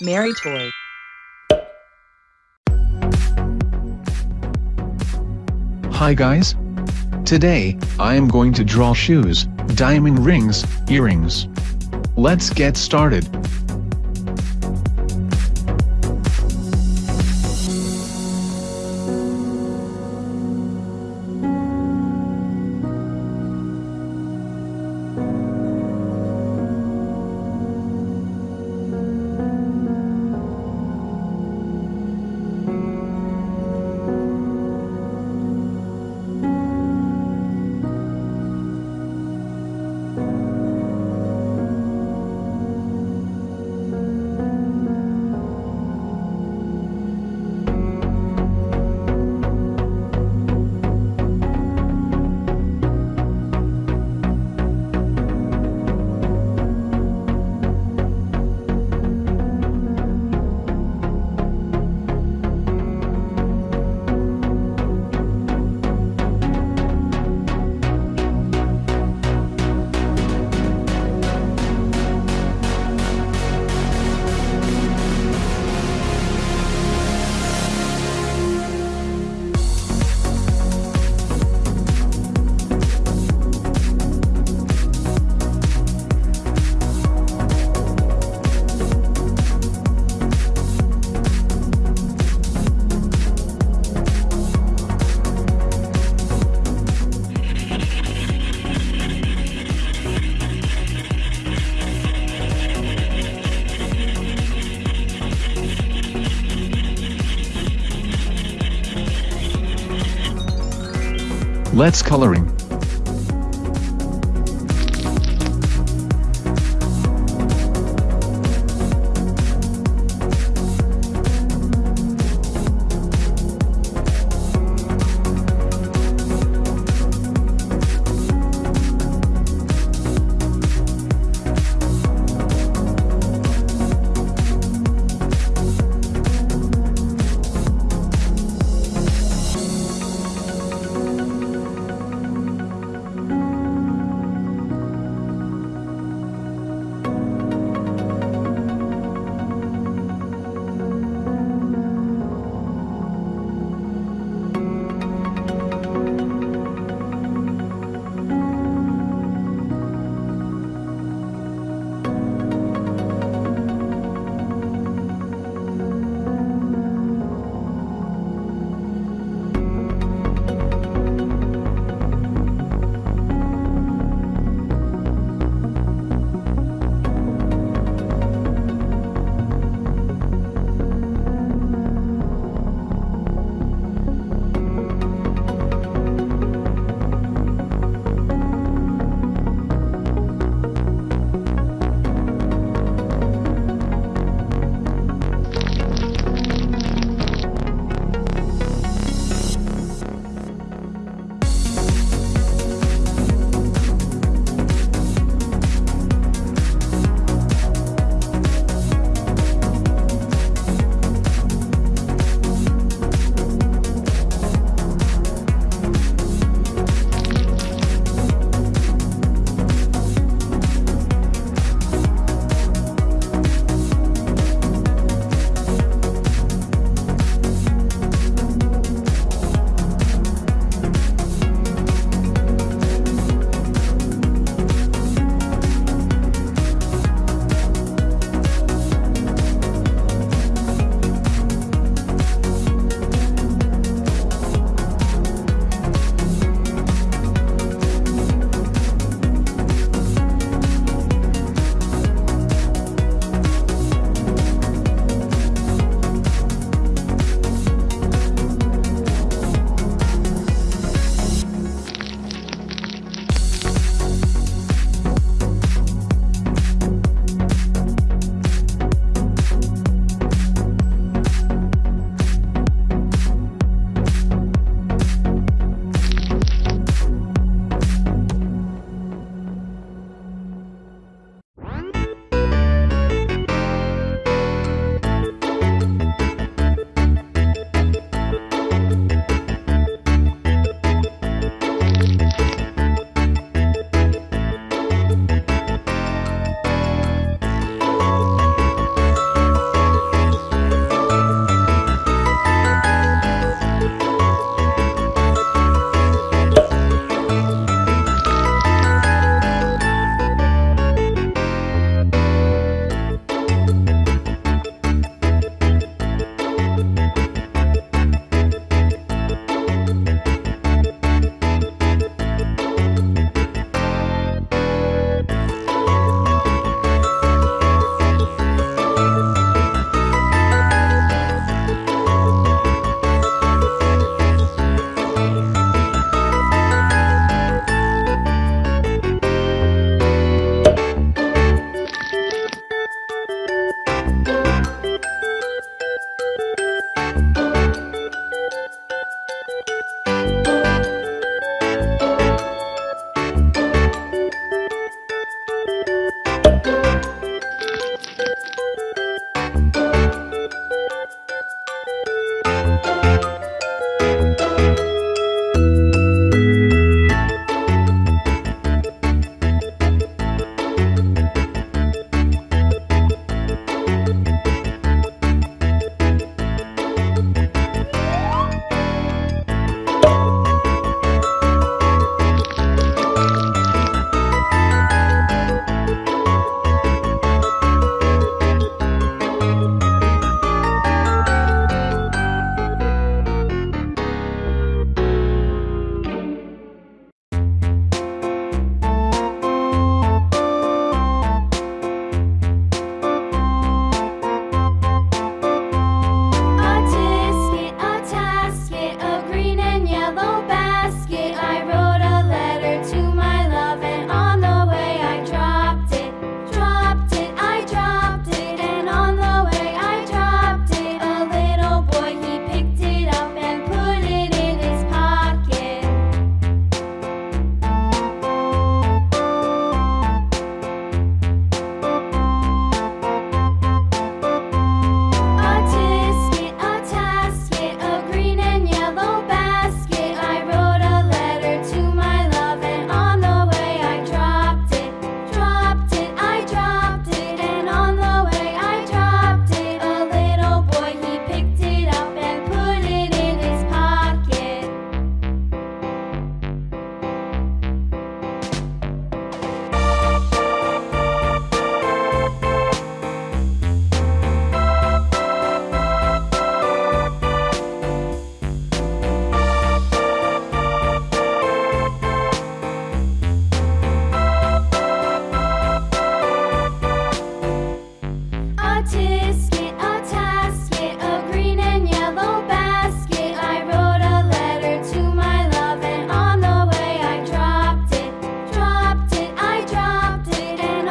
Mary Toy. Hi guys. Today, I am going to draw shoes, diamond rings, earrings. Let's get started. Let's coloring.